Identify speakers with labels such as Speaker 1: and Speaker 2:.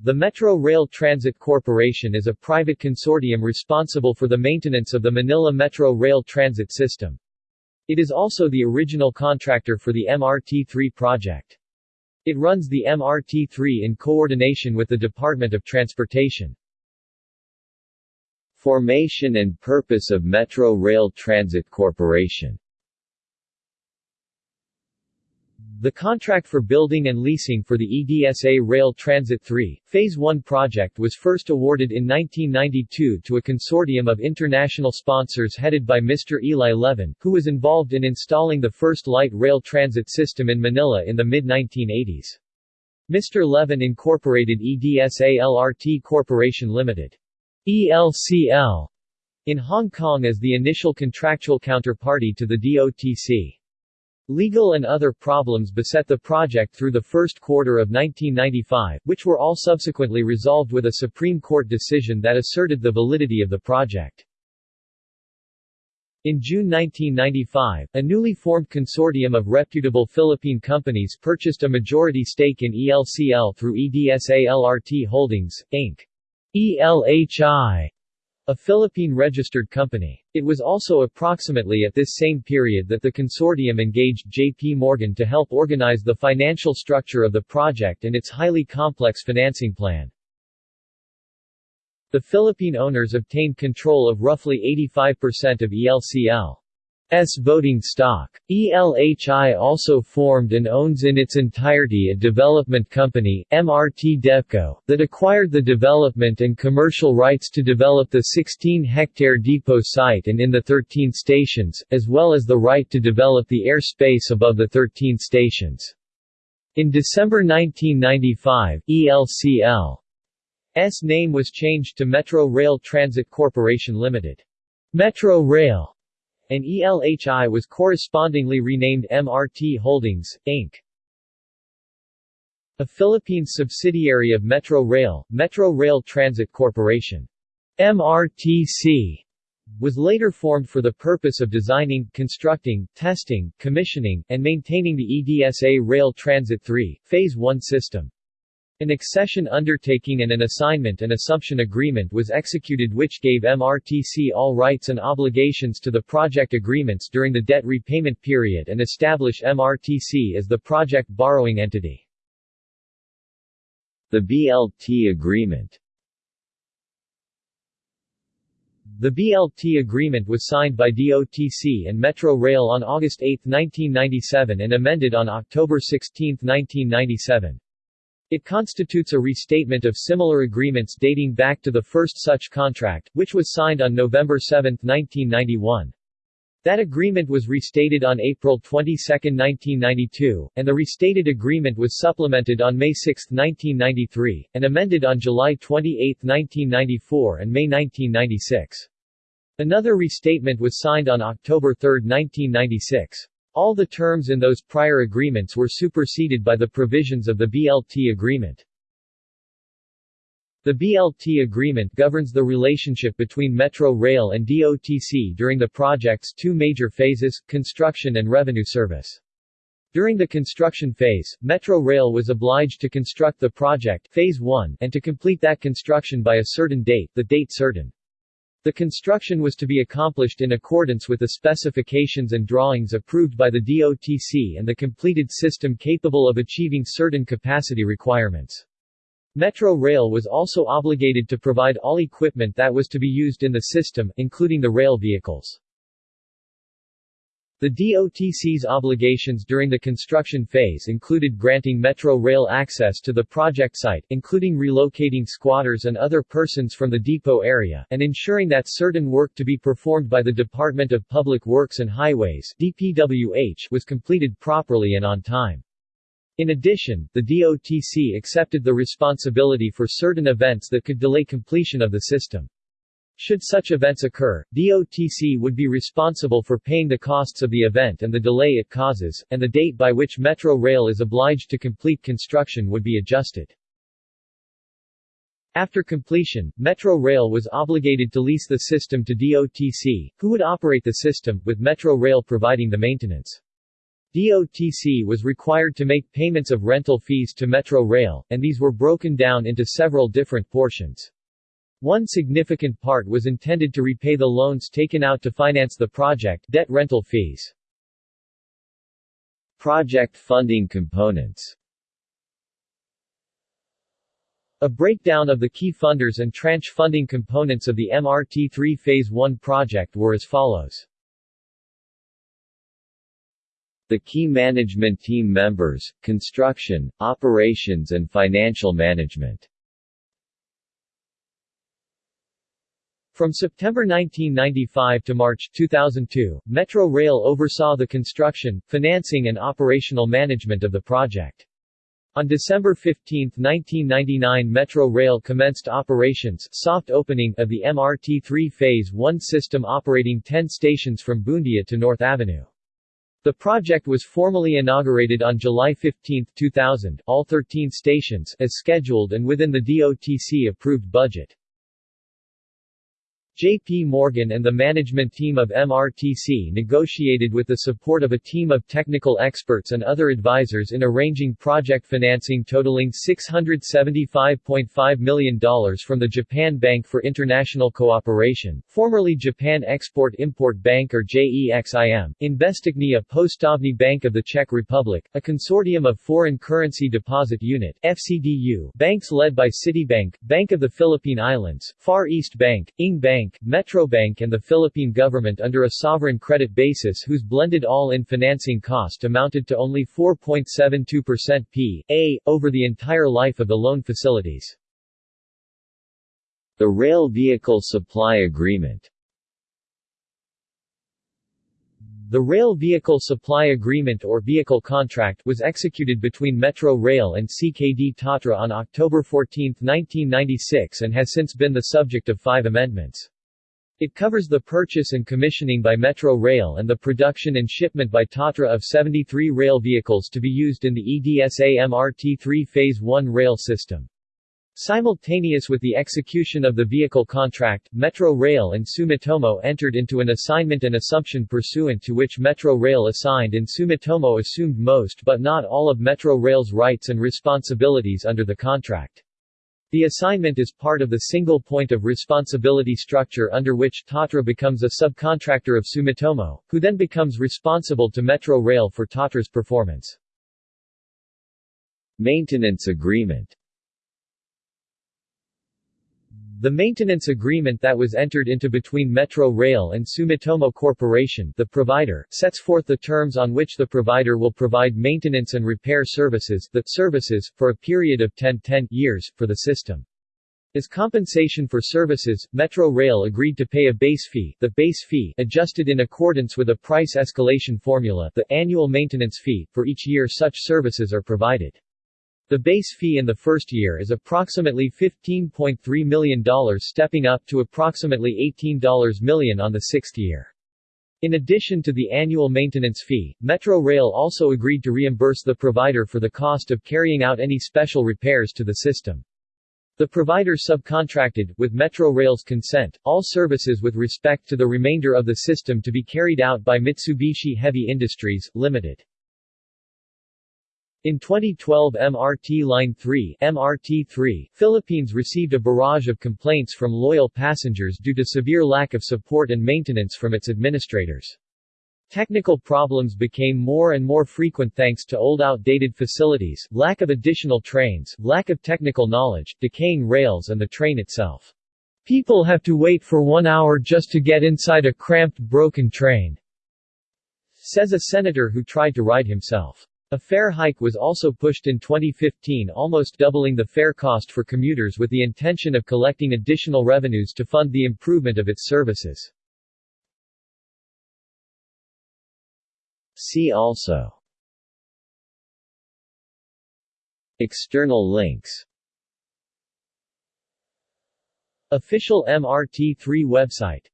Speaker 1: The Metro Rail Transit Corporation is a private consortium responsible for the maintenance of the Manila Metro Rail Transit System. It is also the original contractor for the MRT-3 project. It runs the MRT-3 in coordination with the Department of Transportation. Formation and purpose of Metro Rail Transit Corporation The contract for building and leasing for the EDSA Rail Transit 3, Phase 1 project was first awarded in 1992 to a consortium of international sponsors headed by Mr. Eli Levin, who was involved in installing the first light rail transit system in Manila in the mid-1980s. Mr. Levin incorporated EDSA LRT Corporation Limited. ELCL in Hong Kong as the initial contractual counterparty to the DOTC. Legal and other problems beset the project through the first quarter of 1995, which were all subsequently resolved with a Supreme Court decision that asserted the validity of the project. In June 1995, a newly formed consortium of reputable Philippine companies purchased a majority stake in ELCL through EDSA LRT Holdings, Inc. ELHI a Philippine-registered company. It was also approximately at this same period that the consortium engaged J.P. Morgan to help organize the financial structure of the project and its highly complex financing plan. The Philippine owners obtained control of roughly 85% of ELCL. S voting stock. ELHI also formed and owns in its entirety a development company, MRT Devco, that acquired the development and commercial rights to develop the 16-hectare depot site and in the 13 stations, as well as the right to develop the airspace above the 13 stations. In December 1995, ELCL's name was changed to Metro Rail Transit Corporation Limited. Metro Rail and ELHI was correspondingly renamed MRT Holdings, Inc. A Philippine subsidiary of Metro Rail, Metro Rail Transit Corporation. MRTC was later formed for the purpose of designing, constructing, testing, commissioning, and maintaining the EDSA Rail Transit 3, Phase 1 system. An accession undertaking and an assignment and assumption agreement was executed which gave MRTC all rights and obligations to the project agreements during the debt repayment period and establish MRTC as the project borrowing entity. The BLT Agreement The BLT agreement was signed by DOTC and Metro Rail on August 8, 1997 and amended on October 16, 1997. It constitutes a restatement of similar agreements dating back to the first such contract, which was signed on November 7, 1991. That agreement was restated on April 22, 1992, and the restated agreement was supplemented on May 6, 1993, and amended on July 28, 1994 and May 1996. Another restatement was signed on October 3, 1996. All the terms in those prior agreements were superseded by the provisions of the BLT agreement. The BLT agreement governs the relationship between Metro Rail and DOTC during the project's two major phases, construction and revenue service. During the construction phase, Metro Rail was obliged to construct the project phase 1 and to complete that construction by a certain date, the date certain. The construction was to be accomplished in accordance with the specifications and drawings approved by the DOTC and the completed system capable of achieving certain capacity requirements. Metro Rail was also obligated to provide all equipment that was to be used in the system, including the rail vehicles. The DOTC's obligations during the construction phase included granting Metro Rail access to the project site, including relocating squatters and other persons from the depot area, and ensuring that certain work to be performed by the Department of Public Works and Highways DPWH was completed properly and on time. In addition, the DOTC accepted the responsibility for certain events that could delay completion of the system. Should such events occur, DOTC would be responsible for paying the costs of the event and the delay it causes, and the date by which Metro Rail is obliged to complete construction would be adjusted. After completion, Metro Rail was obligated to lease the system to DOTC, who would operate the system, with Metro Rail providing the maintenance. DOTC was required to make payments of rental fees to Metro Rail, and these were broken down into several different portions. One significant part was intended to repay the loans taken out to finance the project debt rental fees.
Speaker 2: Project funding components
Speaker 1: A breakdown of the key funders and tranche funding components of the MRT-3 Phase 1 project were as follows.
Speaker 2: The key management team members, construction, operations and financial management
Speaker 1: From September 1995 to March 2002, Metro Rail oversaw the construction, financing and operational management of the project. On December 15, 1999 Metro Rail commenced operations soft opening of the MRT-3 Phase 1 system operating 10 stations from Buendia to North Avenue. The project was formally inaugurated on July 15, 2000 all 13 stations as scheduled and within the DOTC approved budget. J.P. Morgan and the management team of MRTC negotiated with the support of a team of technical experts and other advisors in arranging project financing totaling $675.5 million from the Japan Bank for International Cooperation, formerly Japan Export-Import Bank or JEXIM, Investichnaya Postovny Bank of the Czech Republic, a consortium of Foreign Currency Deposit Unit FCDU, banks led by Citibank, Bank of the Philippine Islands, Far East Bank, Ing Bank, Bank, Metrobank and the Philippine government under a sovereign credit basis whose blended all-in financing cost amounted to only 4.72% p.a. over the entire life of the loan facilities.
Speaker 2: The Rail Vehicle Supply Agreement
Speaker 1: The Rail Vehicle Supply Agreement or Vehicle Contract was executed between Metro Rail and CKD Tatra on October 14, 1996 and has since been the subject of five amendments. It covers the purchase and commissioning by Metro Rail and the production and shipment by Tatra of 73 rail vehicles to be used in the EDSA MRT-3 Phase 1 rail system. Simultaneous with the execution of the vehicle contract, Metro Rail and Sumitomo entered into an assignment and assumption pursuant to which Metro Rail assigned and Sumitomo assumed most but not all of Metro Rail's rights and responsibilities under the contract. The assignment is part of the single point of responsibility structure under which Tatra becomes a subcontractor of Sumitomo, who then becomes responsible to Metro Rail for Tatra's performance.
Speaker 2: Maintenance Agreement
Speaker 1: the maintenance agreement that was entered into between Metro Rail and Sumitomo Corporation the provider, sets forth the terms on which the provider will provide maintenance and repair services the services, for a period of 10, 10 years, for the system. As compensation for services, Metro Rail agreed to pay a base fee, the base fee adjusted in accordance with a price escalation formula, the annual maintenance fee, for each year such services are provided. The base fee in the first year is approximately $15.3 million stepping up to approximately $18 million on the sixth year. In addition to the annual maintenance fee, Metro Rail also agreed to reimburse the provider for the cost of carrying out any special repairs to the system. The provider subcontracted, with Metro Rail's consent, all services with respect to the remainder of the system to be carried out by Mitsubishi Heavy Industries, Limited. In 2012 MRT Line 3 MRT3, Philippines received a barrage of complaints from loyal passengers due to severe lack of support and maintenance from its administrators. Technical problems became more and more frequent thanks to old outdated facilities, lack of additional trains, lack of technical knowledge, decaying rails and the train itself. People have to wait for one hour just to get inside a cramped broken train, says a senator who tried to ride himself. A fare hike was also pushed in 2015 almost doubling the fare cost for commuters with the intention of collecting additional revenues to fund the improvement of its services.
Speaker 2: See also External links
Speaker 1: Official MRT3 website